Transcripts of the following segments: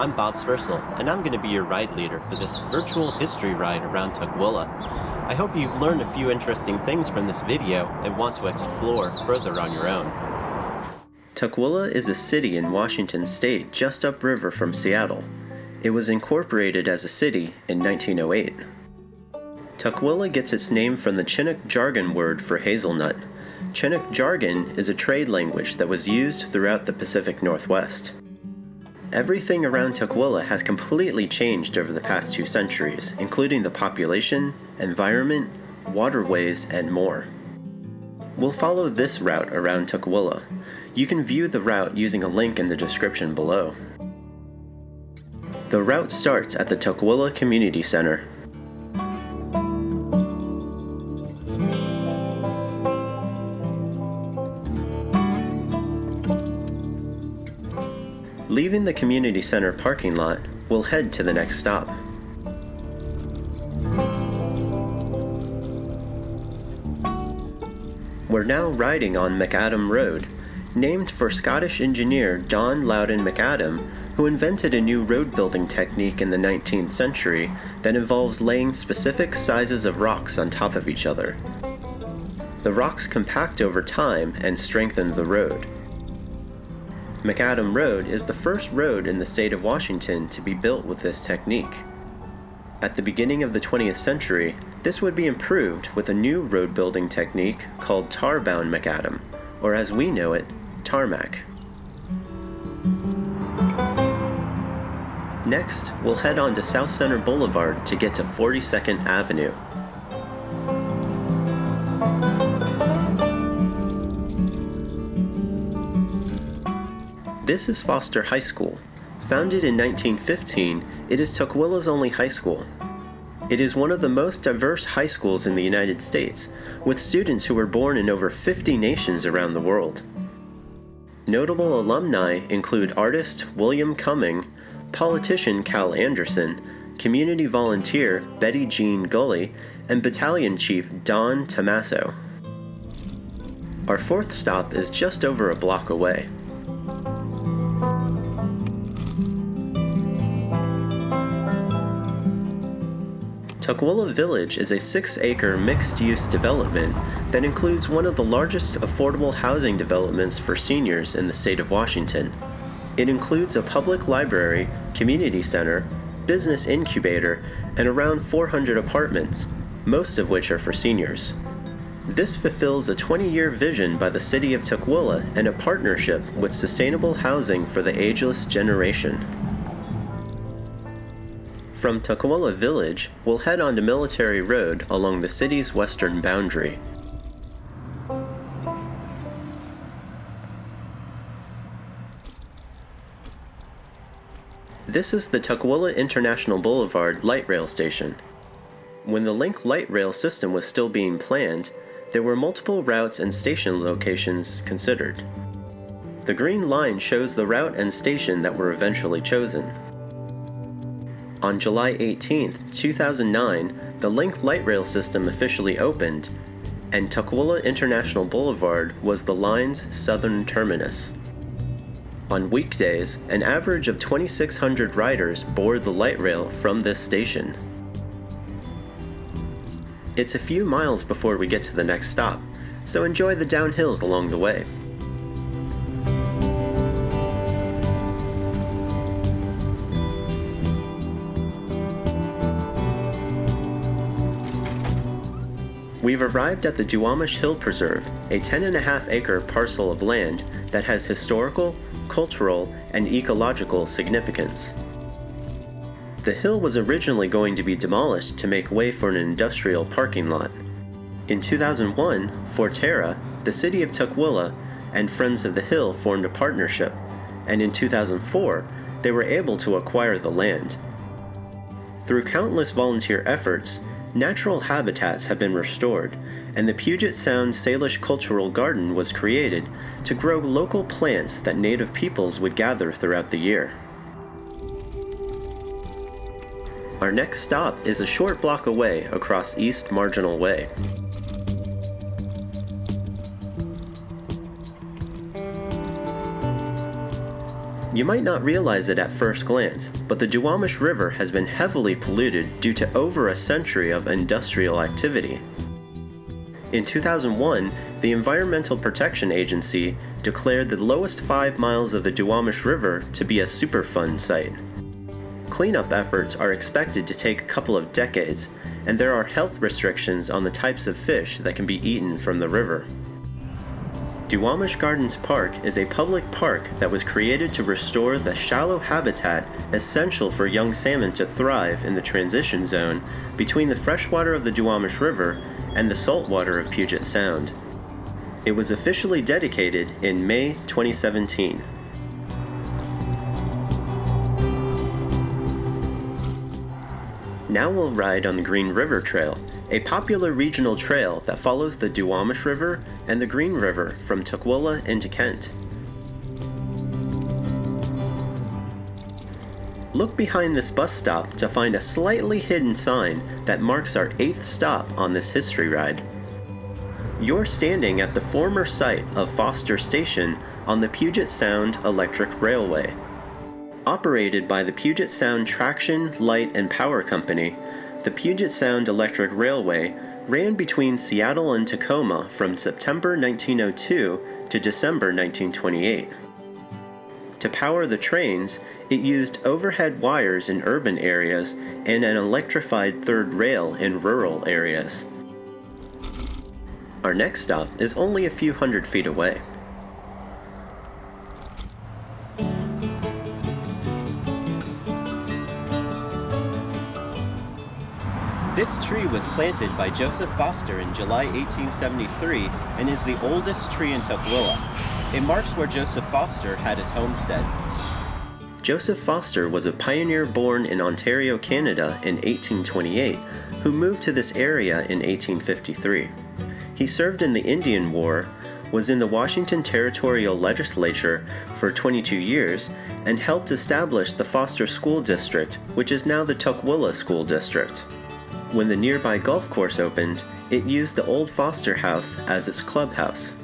I'm Bob Sversel, and I'm going to be your ride leader for this virtual history ride around Tukwila. I hope you've learned a few interesting things from this video and want to explore further on your own. Tukwila is a city in Washington state just upriver from Seattle. It was incorporated as a city in 1908. Tukwila gets its name from the Chinook jargon word for hazelnut. Chinook jargon is a trade language that was used throughout the Pacific Northwest. Everything around Tukwila has completely changed over the past two centuries, including the population, environment, waterways, and more. We'll follow this route around Tukwila. You can view the route using a link in the description below. The route starts at the Tukwila Community Center. Leaving the community center parking lot, we'll head to the next stop. We're now riding on Macadam Road, named for Scottish engineer John Loudon McAdam, who invented a new road building technique in the 19th century that involves laying specific sizes of rocks on top of each other. The rocks compact over time and strengthen the road. Macadam Road is the first road in the state of Washington to be built with this technique. At the beginning of the 20th century, this would be improved with a new road building technique called tar-bound macadam, or as we know it, tarmac. Next, we'll head on to Southcenter Boulevard to get to 42nd Avenue. This is Foster High School. Founded in 1915, it is Tukwila's only high school. It is one of the most diverse high schools in the United States, with students who were born in over 50 nations around the world. Notable alumni include artist William Cumming, politician Cal Anderson, community volunteer Betty Jean Gully, and battalion chief Don Tomasso. Our fourth stop is just over a block away. Tukwila Village is a six acre mixed use development that includes one of the largest affordable housing developments for seniors in the state of Washington. It includes a public library, community center, business incubator, and around 400 apartments, most of which are for seniors. This fulfills a 20 year vision by the city of Tukwila and a partnership with Sustainable Housing for the Ageless Generation. From Tukwila Village, we'll head on to Military Road along the city's western boundary. This is the Tukwila International Boulevard light rail station. When the Link light rail system was still being planned, there were multiple routes and station locations considered. The green line shows the route and station that were eventually chosen. On July 18, 2009, the Link light rail system officially opened, and Tukwila International Boulevard was the line's southern terminus. On weekdays, an average of 2,600 riders board the light rail from this station. It's a few miles before we get to the next stop, so enjoy the downhills along the way. We've arrived at the Duwamish Hill Preserve, a 10.5 acre parcel of land that has historical, cultural, and ecological significance. The hill was originally going to be demolished to make way for an industrial parking lot. In 2001, Forterra, the city of Tukwila, and Friends of the Hill formed a partnership, and in 2004, they were able to acquire the land. Through countless volunteer efforts, natural habitats have been restored, and the Puget Sound Salish Cultural Garden was created to grow local plants that native peoples would gather throughout the year. Our next stop is a short block away across East Marginal Way. You might not realize it at first glance, but the Duwamish River has been heavily polluted due to over a century of industrial activity. In 2001, the Environmental Protection Agency declared the lowest five miles of the Duwamish River to be a Superfund site. Cleanup efforts are expected to take a couple of decades, and there are health restrictions on the types of fish that can be eaten from the river. Duwamish Gardens Park is a public park that was created to restore the shallow habitat essential for young salmon to thrive in the transition zone between the freshwater of the Duwamish River and the saltwater of Puget Sound. It was officially dedicated in May 2017. Now we'll ride on the Green River Trail, a popular regional trail that follows the Duwamish River and the Green River from Tukwila into Kent. Look behind this bus stop to find a slightly hidden sign that marks our eighth stop on this history ride. You're standing at the former site of Foster Station on the Puget Sound Electric Railway. Operated by the Puget Sound Traction, Light, and Power Company, the Puget Sound Electric Railway ran between Seattle and Tacoma from September 1902 to December 1928. To power the trains, it used overhead wires in urban areas and an electrified third rail in rural areas. Our next stop is only a few hundred feet away. This tree was planted by Joseph Foster in July 1873 and is the oldest tree in Tukwila. It marks where Joseph Foster had his homestead. Joseph Foster was a pioneer born in Ontario, Canada in 1828 who moved to this area in 1853. He served in the Indian War, was in the Washington Territorial Legislature for 22 years, and helped establish the Foster School District, which is now the Tukwila School District. When the nearby golf course opened, it used the old Foster House as its clubhouse.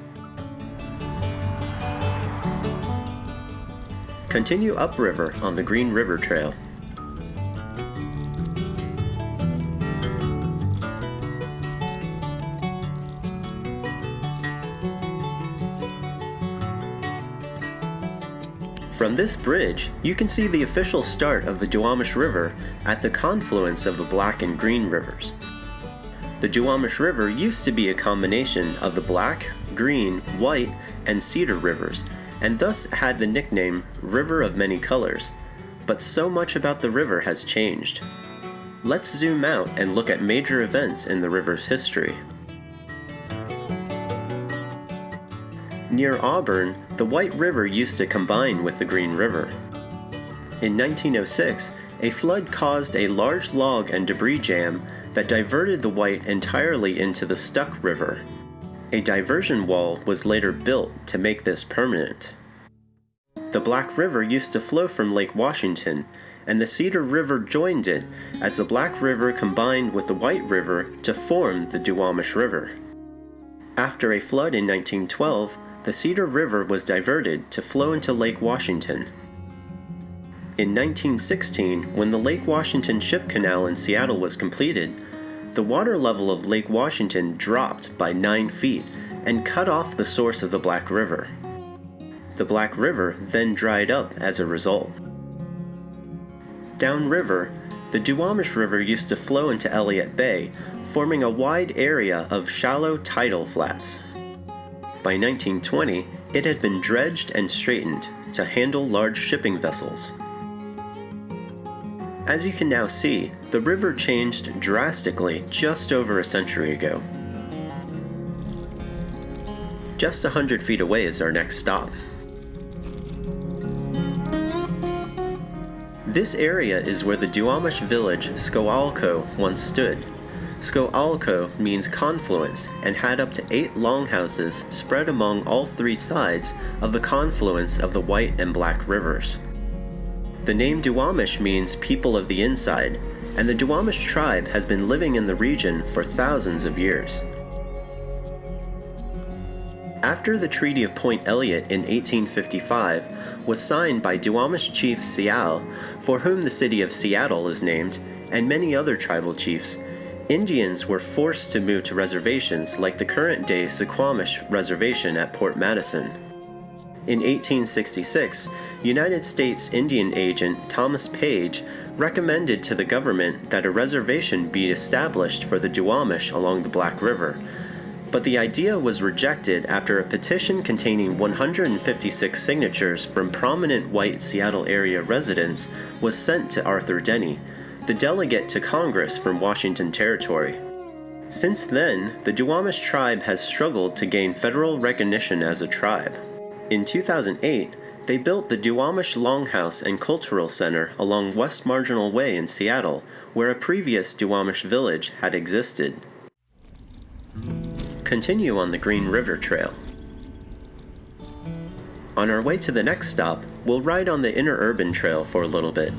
Continue upriver on the Green River Trail. From this bridge, you can see the official start of the Duwamish River at the confluence of the Black and Green rivers. The Duwamish River used to be a combination of the Black, Green, White, and Cedar rivers, and thus had the nickname River of Many Colors. But so much about the river has changed. Let's zoom out and look at major events in the river's history. Near Auburn, the White River used to combine with the Green River. In 1906, a flood caused a large log and debris jam that diverted the White entirely into the Stuck River. A diversion wall was later built to make this permanent. The Black River used to flow from Lake Washington, and the Cedar River joined it as the Black River combined with the White River to form the Duwamish River. After a flood in 1912, the Cedar River was diverted to flow into Lake Washington. In 1916, when the Lake Washington Ship Canal in Seattle was completed, the water level of Lake Washington dropped by 9 feet and cut off the source of the Black River. The Black River then dried up as a result. Downriver, the Duwamish River used to flow into Elliott Bay, forming a wide area of shallow tidal flats. By 1920, it had been dredged and straightened to handle large shipping vessels. As you can now see, the river changed drastically just over a century ago. Just a hundred feet away is our next stop. This area is where the Duwamish village Scoalco once stood. Scoalco means confluence and had up to eight longhouses spread among all three sides of the confluence of the White and Black rivers. The name Duwamish means people of the inside, and the Duwamish tribe has been living in the region for thousands of years. After the Treaty of Point Elliott in 1855, was signed by Duwamish Chief Si'ahl, for whom the city of Seattle is named, and many other tribal chiefs, Indians were forced to move to reservations like the current day Suquamish Reservation at Port Madison. In 1866, United States Indian agent Thomas Page recommended to the government that a reservation be established for the Duwamish along the Black River. But the idea was rejected after a petition containing 156 signatures from prominent white Seattle area residents was sent to Arthur Denny, the delegate to Congress from Washington Territory. Since then, the Duwamish tribe has struggled to gain federal recognition as a tribe. In 2008, they built the Duwamish Longhouse and Cultural Center along West Marginal Way in Seattle, where a previous Duwamish village had existed. Continue on the Green River Trail. On our way to the next stop, we'll ride on the Interurban Trail for a little bit.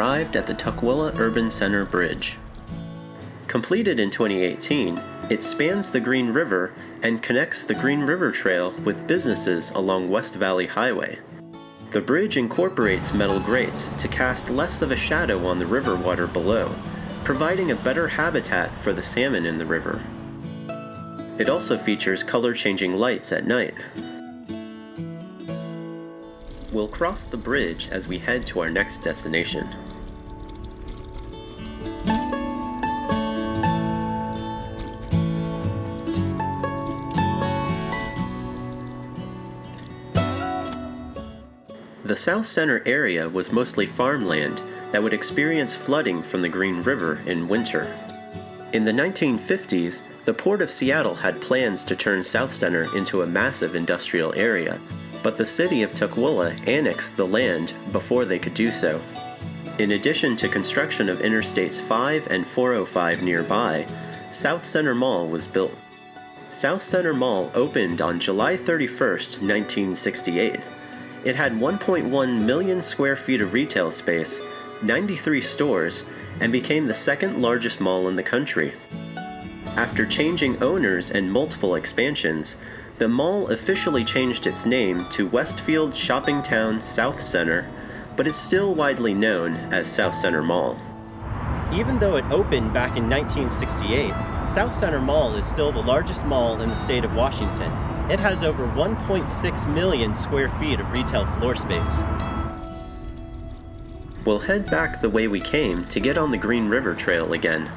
Arrived at the Tukwila Urban Center Bridge. Completed in 2018, it spans the Green River and connects the Green River Trail with businesses along West Valley Highway. The bridge incorporates metal grates to cast less of a shadow on the river water below, providing a better habitat for the salmon in the river. It also features color changing lights at night. We'll cross the bridge as we head to our next destination. The Southcenter area was mostly farmland that would experience flooding from the Green River in winter. In the 1950s, the Port of Seattle had plans to turn Southcenter into a massive industrial area but the city of Tukwila annexed the land before they could do so. In addition to construction of Interstates 5 and 405 nearby, Southcenter Mall was built. Southcenter Mall opened on July 31, 1968. It had 1.1 million square feet of retail space, 93 stores, and became the second largest mall in the country. After changing owners and multiple expansions, the mall officially changed its name to Westfield Shopping Town Southcenter, but it's still widely known as Southcenter Mall. Even though it opened back in 1968, Southcenter Mall is still the largest mall in the state of Washington. It has over 1.6 million square feet of retail floor space. We'll head back the way we came to get on the Green River Trail again.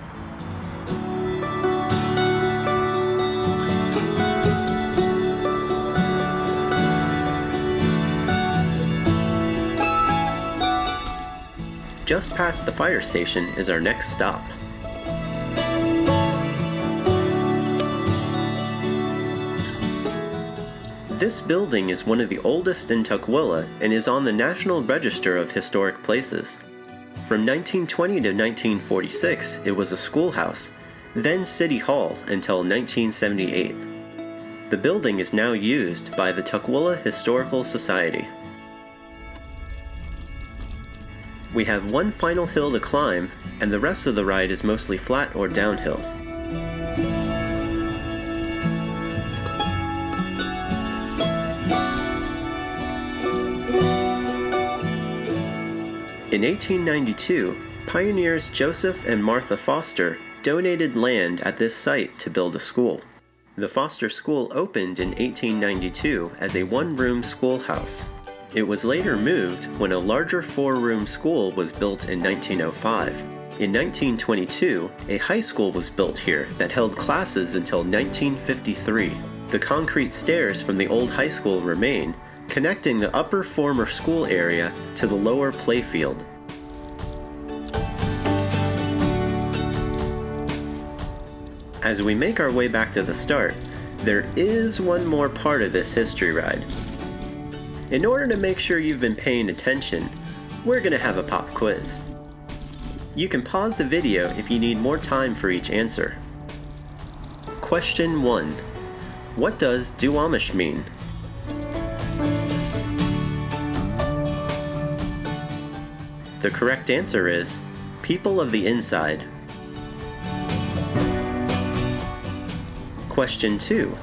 Just past the fire station is our next stop. This building is one of the oldest in Tukwila and is on the National Register of Historic Places. From 1920 to 1946, it was a schoolhouse, then City Hall until 1978. The building is now used by the Tukwila Historical Society. We have one final hill to climb, and the rest of the ride is mostly flat or downhill. In 1892, pioneers Joseph and Martha Foster donated land at this site to build a school. The Foster School opened in 1892 as a one room schoolhouse. It was later moved when a larger four-room school was built in 1905. In 1922, a high school was built here that held classes until 1953. The concrete stairs from the old high school remain, connecting the upper former school area to the lower playfield. As we make our way back to the start, there is one more part of this history ride. In order to make sure you've been paying attention, we're going to have a pop quiz. You can pause the video if you need more time for each answer. Question 1. What does Duwamish mean? The correct answer is People of the Inside. Question 2.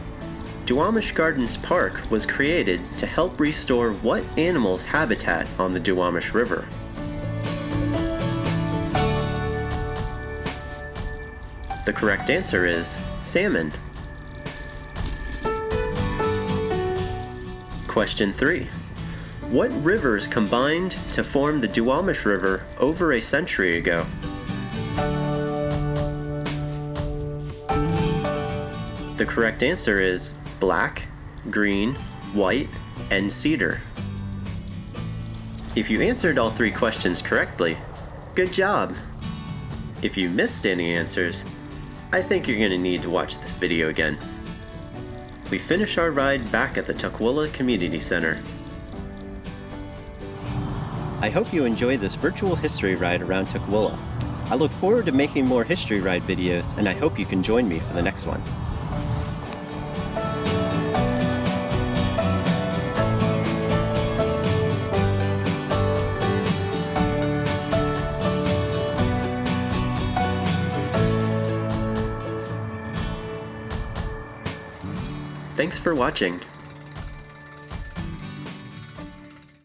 Duwamish Gardens Park was created to help restore what animal's habitat on the Duwamish River? The correct answer is salmon. Question 3. What rivers combined to form the Duwamish River over a century ago? The correct answer is black, green, white, and cedar. If you answered all three questions correctly, good job! If you missed any answers, I think you're going to need to watch this video again. We finish our ride back at the Tukwila Community Center. I hope you enjoyed this virtual history ride around Tukwila. I look forward to making more history ride videos, and I hope you can join me for the next one. Thanks for watching.